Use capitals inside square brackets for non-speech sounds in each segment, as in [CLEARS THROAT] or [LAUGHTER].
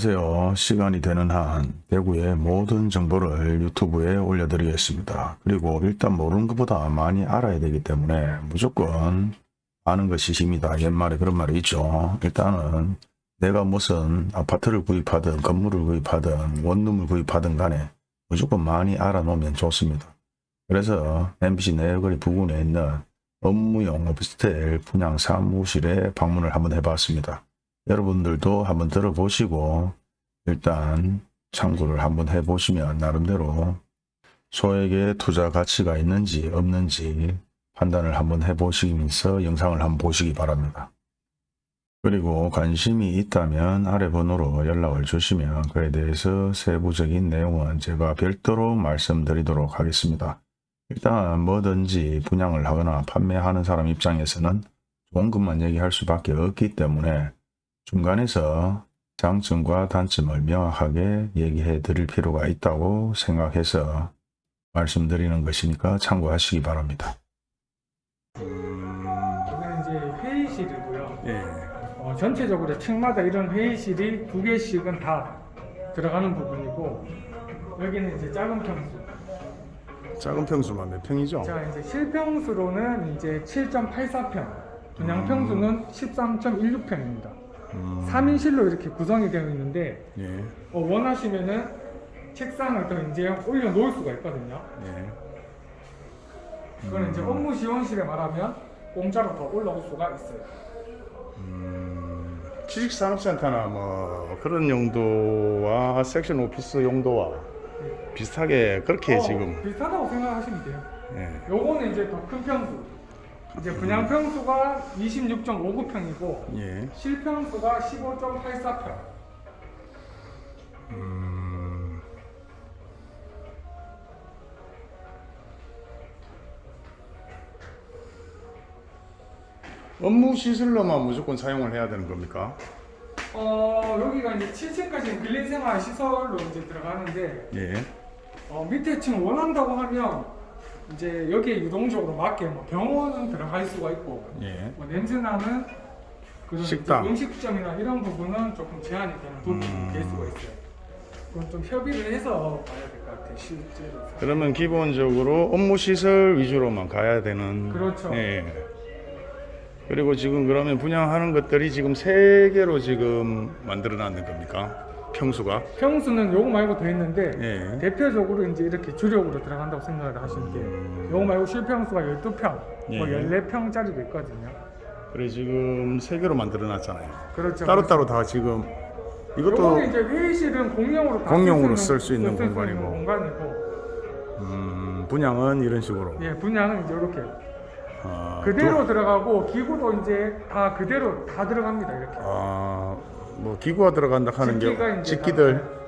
안녕하세요. 시간이 되는 한 대구의 모든 정보를 유튜브에 올려드리겠습니다. 그리고 일단 모르는 것보다 많이 알아야 되기 때문에 무조건 아는 것이 힘이다. 옛말에 그런 말이 있죠. 일단은 내가 무슨 아파트를 구입하든 건물을 구입하든 원룸을 구입하든 간에 무조건 많이 알아놓으면 좋습니다. 그래서 MBC 내거리 부근에 있는 업무용 오피스텔 분양 사무실에 방문을 한번 해봤습니다. 여러분들도 한번 들어보시고 일단 참고를 한번 해보시면 나름대로 소액의 투자 가치가 있는지 없는지 판단을 한번 해보시면서 영상을 한번 보시기 바랍니다. 그리고 관심이 있다면 아래 번호로 연락을 주시면 그에 대해서 세부적인 내용은 제가 별도로 말씀드리도록 하겠습니다. 일단 뭐든지 분양을 하거나 판매하는 사람 입장에서는 것만 얘기할 수밖에 없기 때문에 중간에서 장점과 단점을 명확하게 얘기해 드릴 필요가 있다고 생각해서 말씀드리는 것이니까 참고하시기 바랍니다. 여기는 이제 회의실이고요. 예. 어, 전체적으로 층마다 이런 회의실이 두 개씩은 다 들어가는 부분이고 여기는 이제 작은 평수. 작은 평수만 몇 평이죠? 자 이제 실평수로는 이제 7.84평, 분양 평수는 13.16평입니다. 음, 3인실로 이렇게 구성이 되어 있는데 예. 어, 원하시면은 책상을 더 이제 올려 놓을 수가 있거든요. 예. 그거는 이제 업무 지원실에 말하면 공짜로 더 올라올 수가 있어요. 음, 취직산업센터나 뭐 그런 용도와 섹션 오피스 용도와 비슷하게 그렇게 어, 지금 비슷하다고 생각하시면 돼요. 예. 요거는 이제 더 큰 평수. 이제 분양 평수가 26.59평이고 예. 실평수가 15.84평. 음, 업무 시설로만 무조건 사용을 해야 되는 겁니까? 어 여기가 이제 7층까지는 근린생활 시설로 이제 들어가는데 예. 어, 밑에 층 원한다고 하면 이제 여기에 유동적으로 맞게 뭐 병원은 들어갈 수가 있고 예. 뭐 냄새나는 그런 식당. 음식점이나 이런 부분은 조금 제한이 되는 부분이 음. 될 수가 있어요. 그건 좀 협의를 해서 봐야 될 것 같아요. 실제로. 그러면 기본적으로 업무 시설 위주로만 가야 되는. 그렇죠. 예. 그리고 지금 그러면 분양하는 것들이 지금 세 개로 지금 만들어 놨는 겁니까? 평수가? 평수는 요거 말고 더 있는데 예. 대표적으로 이제 이렇게 주력으로 들어간다고 생각을 하시면 돼요. 요거 말고 실평수가 12평, 뭐 음. 예. 14평짜리도 있거든요. 그래 지금 세 개로 만들어 놨잖아요. 그렇죠. 따로따로 다 지금 이것도 이제 회의실은 공용으로 다 공용으로 쓸 쓸수 있는 쓸 공간이고. 공간이고 음, 분양은 이런 식으로 예, 분양은 이제 이렇게 아, 그대로 또- 들어가고 기구도 이제 다 그대로 다 들어갑니다 이렇게. 아, 뭐 기구가 들어간다 하는 게 집기들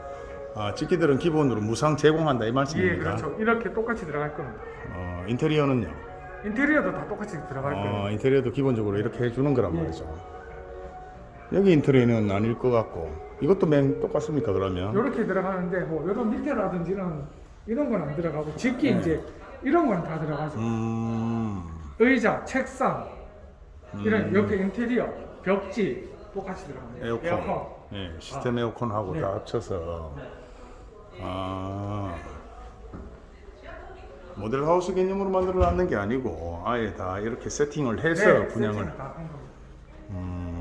아, 집기들은 기본으로 무상 제공한다 이 예, 말씀입니까? 그렇죠. 이렇게 똑같이 들어갈 겁니다. 어, 인테리어는요? 인테리어도 다 똑같이 들어갈 거예요. 어, 인테리어도 기본적으로 이렇게 해주는 거란 예. 말이죠. 여기 인테리어는 아닐 것 같고 이것도 맨 똑같습니까 그러면? 이렇게 들어가는데 뭐 이런 밑에라든지 이런 이런 건 안 들어가고 집기 네. 이제 이런 건 다 들어가죠. 음, 의자, 책상 이런 음. 옆에 인테리어, 벽지 똑같이 들어갑니다. 에어컨. 예, 시스템 에어컨하고 네. 다 합쳐서 아 모델 하우스 개념으로 만들어 놨는 게 아니고 아예 다 이렇게 세팅을 해서 네, 분양을. 음.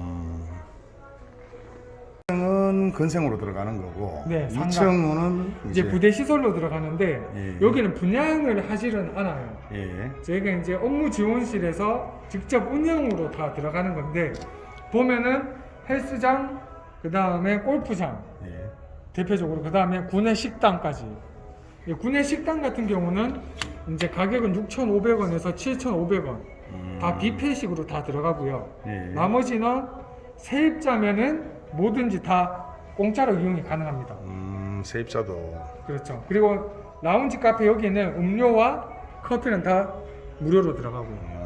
1층은 근생으로 들어가는 거고 네, 상가. 2층은 이제 부대 시설로 들어가는데 예. 여기는 분양을 하지는 않아요. 예. 저희가 이제 업무 지원실에서 직접 운영으로 다 들어가는 건데 보면은 헬스장, 그 다음에 골프장, 예. 대표적으로 그 다음에 구내 식당까지. 이 구내 식당 같은 경우는 이제 가격은 6,500원에서 7,500원 음. 다 뷔페식으로 다 들어가고요. 예. 나머지는 세입자면은 뭐든지 다 공짜로 이용이 가능합니다. 음, 세입자도 그렇죠. 그리고 라운지 카페 여기는 음료와 커피는 다 무료로 들어가고요.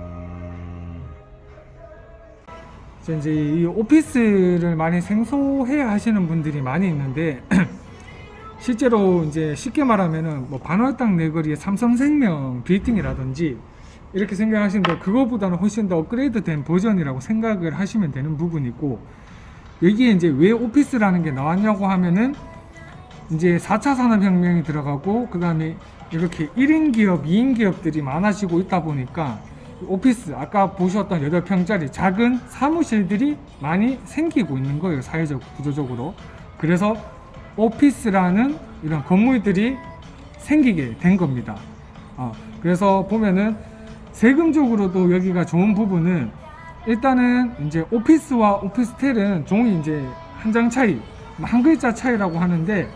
이제 이 오피스를 많이 생소해 하시는 분들이 많이 있는데 [CLEARS THROAT] 실제로 이제 쉽게 말하면은 뭐 반월당 내거리의 삼성생명 빌딩이라든지 이렇게 생각하시는데 그거보다는 훨씬 더 업그레이드 된 버전이라고 생각을 하시면 되는 부분이고 여기에 이제 왜 오피스라는 게 나왔냐고 하면은 이제 4차 산업혁명이 들어가고 그 다음에 이렇게 1인 기업, 2인 기업들이 많아지고 있다 보니까 오피스 아까 보셨던 8평짜리 작은 사무실들이 많이 생기고 있는 거예요 사회적 구조적으로. 그래서 오피스라는 이런 건물들이 생기게 된 겁니다. 어, 그래서 보면은 세금적으로도 여기가 좋은 부분은 일단은 이제 오피스와 오피스텔은 종이 이제 한 장 차이 한 글자 차이라고 하는데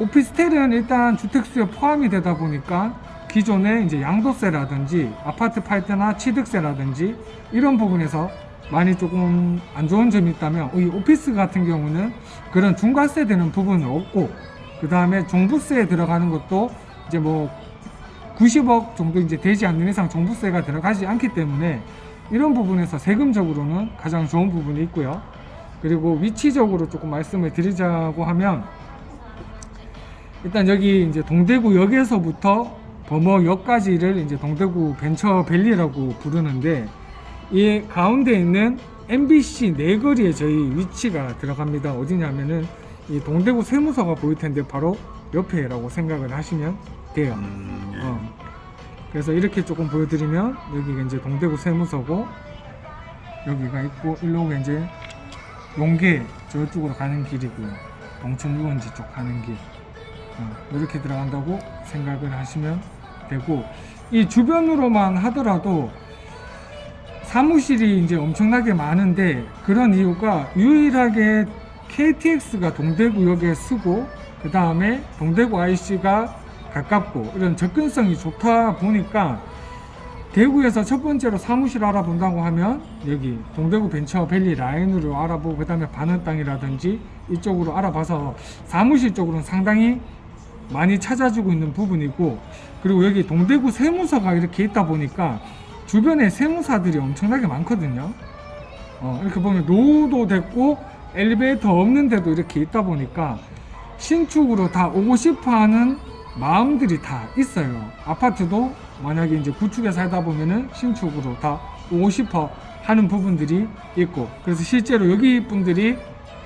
오피스텔은 일단 주택수에 포함이 되다 보니까 기존에 이제 양도세라든지 아파트 팔 때나 취득세라든지 이런 부분에서 많이 조금 안 좋은 점이 있다면 이 오피스 같은 경우는 그런 중과세 되는 부분은 없고 그 다음에 종부세에 들어가는 것도 이제 뭐 90억 정도 이제 되지 않는 이상 종부세가 들어가지 않기 때문에 이런 부분에서 세금적으로는 가장 좋은 부분이 있고요. 그리고 위치적으로 조금 말씀을 드리자고 하면 일단 여기 이제 동대구역에서부터 범어역까지를 이제 동대구 벤처밸리라고 부르는데 이 가운데 있는 MBC 네거리에 저희 위치가 들어갑니다. 어디냐면은 이 동대구 세무서가 보일 텐데 바로 옆에라고 생각을 하시면 돼요. 음, 예. 어. 그래서 이렇게 조금 보여드리면 여기가 이제 동대구 세무서고 여기가 있고 일로가 이제 용계 저쪽으로 가는 길이고요. 동천 유원지 쪽 가는 길 어, 이렇게 들어간다고 생각을 하시면 되고 이 주변으로만 하더라도 사무실이 이제 엄청나게 많은데 그런 이유가 유일하게 KTX가 동대구역에 쓰고 그 다음에 동대구 IC가 가깝고 이런 접근성이 좋다 보니까 대구에서 첫 번째로 사무실 알아본다고 하면 여기 동대구 벤처밸리 라인으로 알아보고 그 다음에 반원 땅이라든지 이쪽으로 알아봐서 사무실 쪽으로는 상당히 많이 찾아주고 있는 부분이고 그리고 여기 동대구 세무서가 이렇게 있다 보니까 주변에 세무사들이 엄청나게 많거든요 어, 이렇게 보면 노후도 됐고 엘리베이터 없는데도 이렇게 있다 보니까 신축으로 다 오고 싶어 하는 마음들이 다 있어요. 아파트도 만약에 이제 구축에 살다 보면은 신축으로 다 오고 싶어 하는 부분들이 있고 그래서 실제로 여기 분들이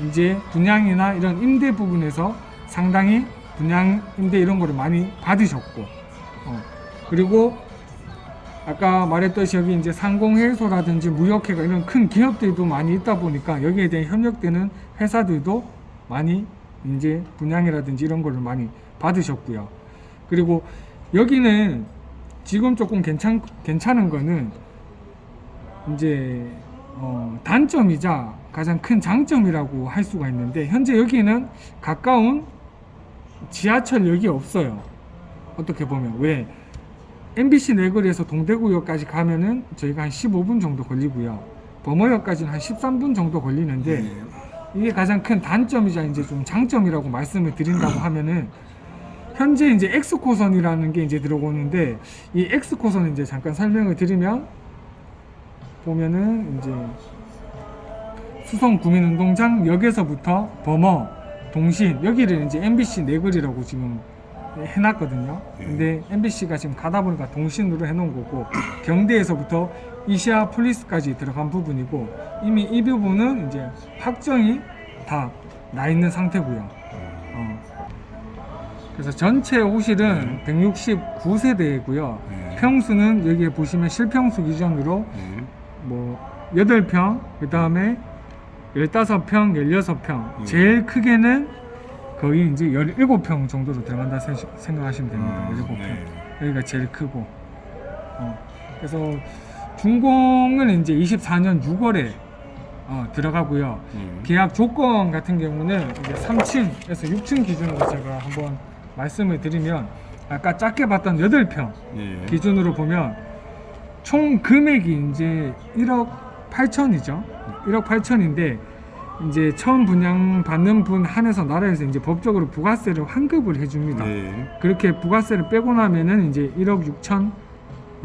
이제 분양이나 이런 임대 부분에서 상당히 분양 임대 이런 거를 많이 받으셨고 어, 그리고 아까 말했듯이 여기 이제 상공회소라든지 무역회가 이런 큰 기업들도 많이 있다 보니까 여기에 대해 협력되는 회사들도 많이 이제 분양이라든지 이런 거를 많이 받으셨고요. 그리고 여기는 지금 조금 괜찮 괜찮은 거는 이제 어, 단점이자 가장 큰 장점이라고 할 수가 있는데 현재 여기는 가까운 지하철역이 없어요. 어떻게 보면 왜 MBC 내거리에서 동대구역까지 가면은 저희가 한 15분 정도 걸리고요. 범어역까지는 한 13분 정도 걸리는데 예. 이게 가장 큰 단점이자 이제 좀 장점이라고 말씀을 드린다고 하면은 현재 이제 엑스코선이라는 게 이제 들어오는데 이 엑스코선은 이제 잠깐 설명을 드리면 보면은 이제 수성 구민운동장 역에서부터 범어 동신 여기를 이제 MBC 내거리라고 지금 해놨거든요. 근데 MBC가 지금 가다 보니까 동신으로 해놓은 거고 경대에서부터 이시아 폴리스까지 들어간 부분이고 이미 이 부분은 이제 확정이 다 나 있는 상태고요. 어. 그래서 전체 호실은 169세대이고요. 예. 평수는 여기에 보시면 실평수 기준으로 예. 뭐 8평, 그 다음에 15평, 16평. 예. 제일 크게는 거의 이제 17평 정도로 들어간다 세- 생각하시면 됩니다. 음, 17평. 네. 여기가 제일 크고. 어, 그래서 준공은 이제 24년 6월에 어, 들어가고요. 예. 계약 조건 같은 경우는 이제 3층에서 6층 기준으로 제가 한번 말씀을 드리면 아까 작게 봤던 8평 예. 기준으로 보면 총 금액이 이제 1억 8천이죠. 1억 8천인데 이제 처음 분양 받는 분 한해서 나라에서 이제 법적으로 부가세를 환급을 해줍니다. 예. 그렇게 부가세를 빼고 나면은 이제 1억 6천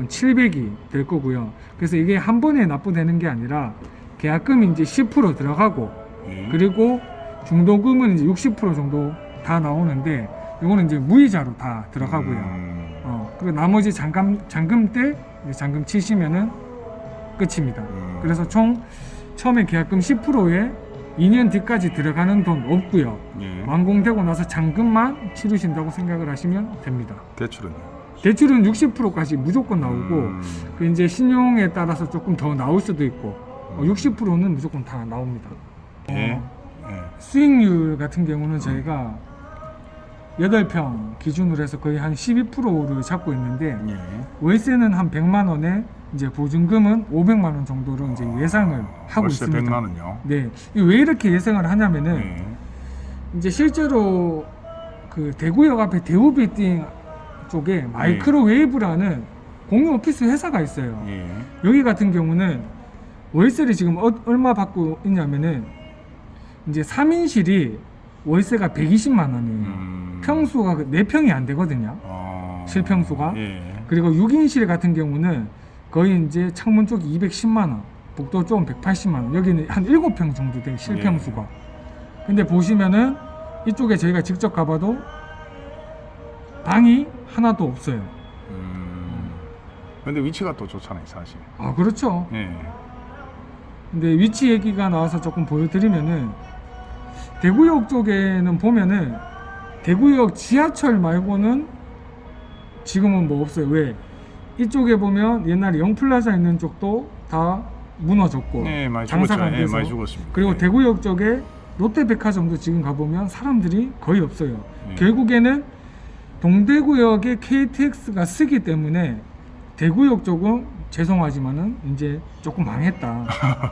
7백이 될 거고요. 그래서 이게 한 번에 납부되는 게 아니라 계약금이 이제 10% 들어가고 예. 그리고 중도금은 이제 60% 정도 다 나오는데 이거는 이제 무이자로 다 들어가고요. 음, 어, 그리고 나머지 잔금 잔금 때 잔금 치시면은 끝입니다. 음. 그래서 총 처음에 계약금 10%에 2년 뒤까지 들어가는 돈 없고요. 예. 완공되고 나서 잔금만 치르신다고 생각을 하시면 됩니다. 대출은 대출은 60%까지 무조건 나오고 음. 그 이제 신용에 따라서 조금 더 나올 수도 있고 어, 60%는 무조건 다 나옵니다. 예. 어, 예. 수익률 같은 경우는 저희가 8평 기준으로 해서 거의 한 12%를 잡고 있는데 예. 월세는 한 100만 원에 이제 보증금은 500만 원 정도로 이제 예상을 하고 있습니다. 100만 원요. 네. 이 왜 이렇게 예상을 하냐면은 예. 이제 실제로 그 대구역 앞에 대우 빌딩 쪽에 마이크로웨이브라는 공유 오피스 회사가 있어요. 예. 여기 같은 경우는 월세를 지금 어- 얼마 받고 있냐면은 이제 3인실이 월세가 120만 원이에요. 음. 평수가 4평이 안 되거든요. 어. 실평수가? 예. 그리고 6인실 같은 경우는 거의 이제 창문 쪽이 210만 원, 복도 쪽은 180만 원. 여기는 한 7평 정도 된 실평수가. 근데 보시면은 이쪽에 저희가 직접 가봐도 방이 하나도 없어요. 음. 근데 위치가 또 좋잖아요, 사실. 아 그렇죠. 예. 근데 위치 얘기가 나와서 조금 보여드리면은 대구역 쪽에는 보면은 대구역 지하철 말고는 지금은 뭐 없어요. 왜? 이쪽에 보면 옛날에 영플라자 있는 쪽도 다 무너졌고 예, 많이 장사가. 안 예, 돼서 죽었습니다. 그리고 예. 대구역 쪽에 롯데백화점도 지금 가보면 사람들이 거의 없어요. 예. 결국에는 동대구역에 KTX가 쓰기 때문에 대구역 쪽은 죄송하지만은 이제 조금 망했다.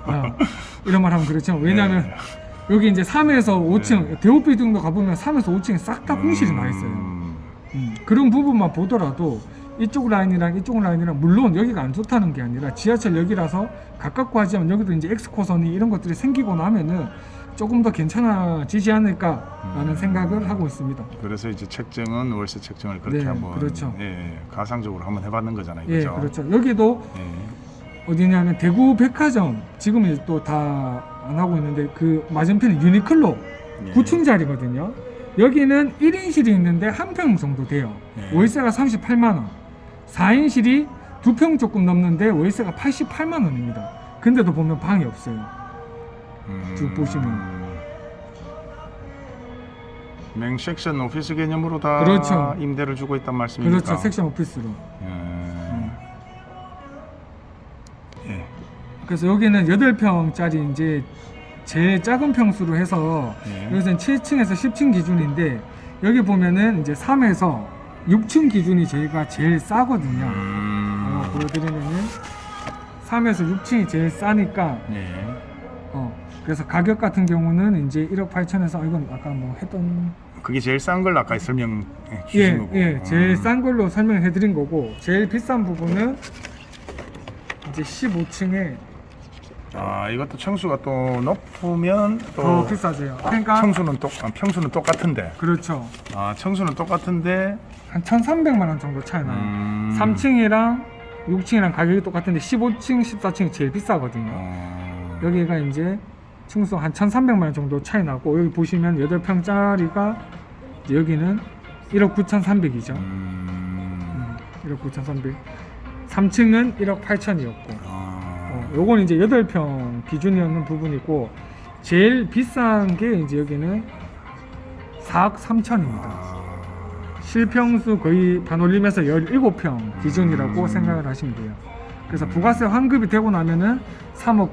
어, [LAUGHS] 이런 말 하면 그렇죠. 왜냐하면 예. 여기 이제 3에서 5층 대우빌딩도 가보면 3에서 5층에 싹 다 공실이 나 있어요. 음. 음, 그런 부분만 보더라도 이쪽 라인이랑 이쪽 라인이랑 물론 여기가 안 좋다는 게 아니라 지하철역이라서 가깝고 하지만 여기도 이제 엑스코선이 이런 것들이 생기고 나면은 조금 더 괜찮아지지 않을까라는 음. 생각을 하고 있습니다. 그래서 이제 책정은 월세 책정을 그렇게 네, 한번 그렇죠. 예, 가상적으로 한번 해봤는 거잖아요, 예, 그죠? 그렇죠. 여기도 예. 어디냐면 대구 백화점 지금은 또 다 안 하고 있는데 그 맞은편에 유니클로 예. 9층짜리거든요. 여기는 1인실이 있는데 한 평 정도 돼요. 예. 월세가 38만 원. 4인실이 두 평 조금 넘는데 월세가 88만 원입니다. 근데도 보면 방이 없어요. 음. 쭉 보시면. 맹 섹션 오피스 개념으로 다 그렇죠. 임대를 주고 있단 말씀입니까? 그렇죠. 섹션 오피스로. 예. 음. 예. 그래서 여기는 8평짜리 이제 제일 작은 평수로 해서 예. 여기서는 7층에서 10층 기준인데 여기 보면은 이제 3에서 6층 기준이 저희가 제일 싸거든요. 음. 어, 보여드리면은 3에서 6층이 제일 싸니까 예. 어 그래서 가격 같은 경우는 이제 1억 8천에서 이건 아까 뭐 했던 그게 제일 싼걸 아까 설명 주신 예, 거고. 예 제일 음. 싼 걸로 설명해 드린 거고 제일 비싼 부분은 이제 15층에 아 이것도 청수가 또 높으면 또 더 비싸져요. 그러니까 청수는 똑 아, 평수는 똑같은데 그렇죠. 아 청수는 똑같은데 한 1,300만 원 정도 차이 나요. 음. 3층이랑 6층이랑 가격이 똑같은데 15층, 14층이 제일 비싸거든요. 어. 여기가 이제 층수 한 1,300만 원 정도 차이 나고 여기 보시면 8평짜리가 여기는 1억 9,300이죠. 음. 1억 9,300. 3층은 1억 8천이었고. 어, 요건 이제 8평 기준이었는 부분이고 제일 비싼 게 이제 여기는 4억 3천입니다. 아. 실평수 거의 반올림에서 17평 기준이라고 음. 생각을 하시면 돼요. 그래서 부가세 환급이 되고 나면은 3억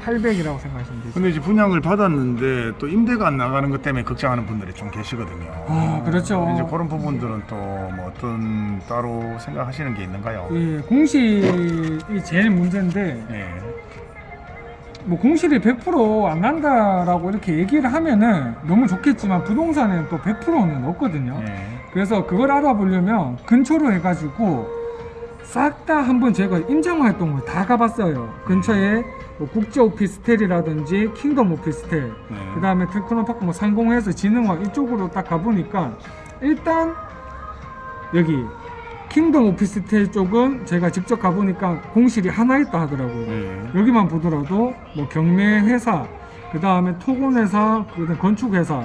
9,800이라고 생각하시면 되죠. 근데 이제 분양을 받았는데 또 임대가 안 나가는 것 때문에 걱정하는 분들이 좀 계시거든요. 아, 그렇죠. 이제 그런 부분들은 또 뭐 어떤 따로 생각하시는 게 있는가요? 예, 공실이 제일 문제인데 예. 뭐 공실이 100%안 난다라고 이렇게 얘기를 하면은 너무 좋겠지만 부동산에는 또 100%는 없거든요. 예. 그래서 그걸 알아보려면 근처로 해가지고 싹 다 한번 제가 임장 활동을 다 가봤어요. 근처에 뭐 국제 오피스텔이라든지 킹덤 오피스텔, 네. 그 다음에 테크노파크 뭐 상공회의소 진흥원 이쪽으로 딱 가보니까 일단 여기 킹덤 오피스텔 쪽은 제가 직접 가보니까 공실이 하나 있다 하더라고요. 예. 여기만 보더라도 뭐 경매 회사, 그 다음에 토건 회사, 그다음 건축 회사,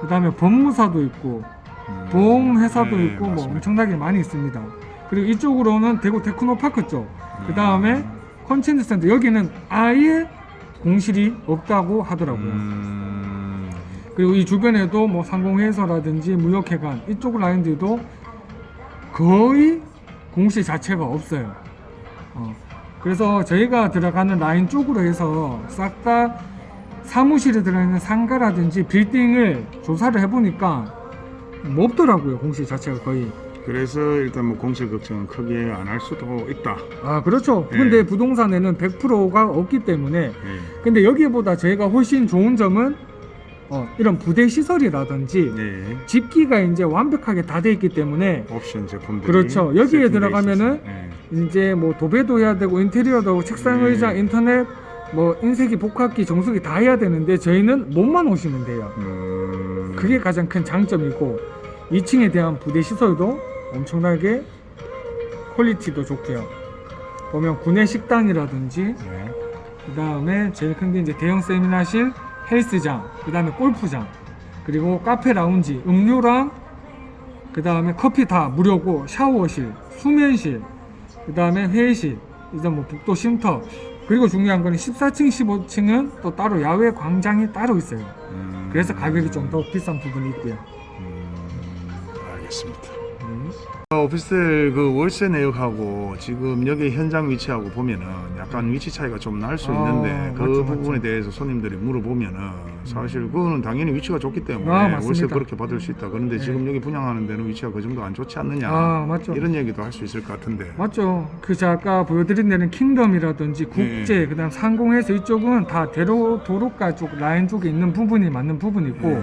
그 다음에 법무사도 있고 음. 보험 회사도 예, 있고 뭐 맞습니다. 엄청나게 많이 있습니다. 그리고 이쪽으로는 대구 테크노파크 쪽, 그 다음에 음. 컨텐츠 센터 여기는 아예 공실이 없다고 하더라고요. 음, 그리고 이 주변에도 뭐 상공회사라든지 무역회관 이쪽 라인들도 거의 공실 자체가 없어요. 어, 그래서 저희가 들어가는 라인 쪽으로 해서 싹 다 사무실에 들어있는 상가라든지 빌딩을 조사를 해보니까 뭐 없더라고요 공시 자체가 거의. 그래서 일단 뭐 공실 걱정은 크게 안 할 수도 있다. 아 그렇죠. 네. 근데 부동산에는 100%가 없기 때문에 예. 근데 여기보다 저희가 훨씬 좋은 점은 어, 이런 부대 시설이라든지 네. 집기가 이제 완벽하게 다 돼 있기 때문에 옵션 제품들이 그렇죠. 여기에 들어가면은. 예. 이제 뭐 도배도 해야 되고 인테리어도 하고 책상 네. 의자 인터넷 뭐 인쇄기 복합기 정수기 다 해야 되는데 저희는 몸만 오시면 돼요 음, 그게 가장 큰 장점이고 2층에 대한 부대 시설도 엄청나게 퀄리티도 좋고요 보면 구내 식당이라든지 네. 그 다음에 제일 큰 게 이제 대형 세미나실 헬스장 그 다음에 골프장 그리고 카페 라운지 음료랑 그 다음에 커피 다 무료고 샤워실 수면실 그 다음에 회의실 이제 뭐 북도 쉼터 그리고 중요한 거는 14층 15층은 또 따로 야외 광장이 따로 있어요 음, 그래서 가격이 좀 더 비싼 부분이 있고요 음, 알겠습니다. 음. 어, 오피스텔 그 월세 내역하고 지금 여기 현장 위치하고 보면은 약간 위치 차이가 좀 날수 아, 있는데 그 맞죠, 부분에 맞죠. 대해서 손님들이 물어보면은 사실 그거는 당연히 위치가 좋기 때문에 아, 월세. 그렇게 받을 수 있다. 그런데 네. 지금 여기 분양하는 데는 위치가 그 정도 안 좋지 않느냐 아 맞죠 이런 얘기도 할 수 있을 것 같은데. 맞죠. 그 제가 아까 보여드린 데는 킹덤이라든지 국제, 네. 그 다음 상공에서 이쪽은 다 대로 도로가 쪽 라인 쪽에 있는 부분이 맞는 부분이고 네.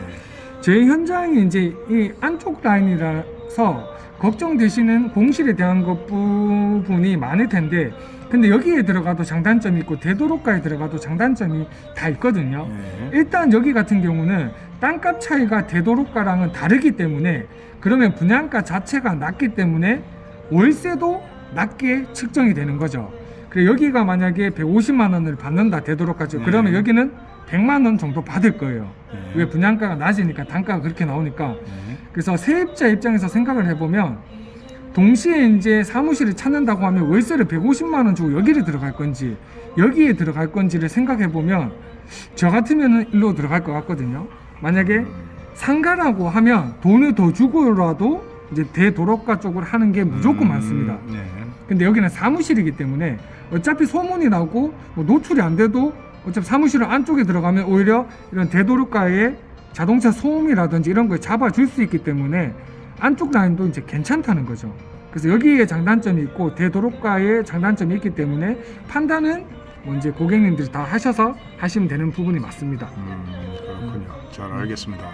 저희 현장이 이제 이 안쪽 라인이라 서 걱정되시는 공실에 대한 것 부분이 많을 텐데 근데 여기에 들어가도 장단점이 있고 대도로가에 들어가도 장단점이 다 있거든요. 네. 일단 여기 같은 경우는 땅값 차이가 대도로가랑은 다르기 때문에 그러면 분양가 자체가 낮기 때문에 월세도 낮게 측정이 되는 거죠. 그래 여기가 만약에 150만 원을 받는다 대도로까지 네. 그러면 여기는 100만 원 정도 받을 거예요. 네. 왜 분양가가 낮으니까 단가가 그렇게 나오니까 네. 그래서 세입자 입장에서 생각을 해보면 동시에 이제 사무실을 찾는다고 하면 월세를 150만 원 주고 여기를 들어갈 건지 여기에 들어갈 건지를 생각해 보면 저 같으면은 일로 들어갈 것 같거든요. 만약에 음. 상가라고 하면 돈을 더 주고라도 이제 대도로가 쪽을 하는 게 무조건 음, 많습니다. 네. 근데 여기는 사무실이기 때문에 어차피 소문이 나고 뭐 노출이 안 돼도 어차피 사무실 안쪽에 들어가면 오히려 이런 대도로가에 자동차 소음이라든지 이런 걸 잡아줄 수 있기 때문에 안쪽 라인도 이제 괜찮다는 거죠. 그래서 여기에 장단점이 있고 대도로가에 장단점이 있기 때문에 판단은 뭐 이제 고객님들이 다 하셔서 하시면 되는 부분이 맞습니다. 음, 그렇군요. 잘 알겠습니다.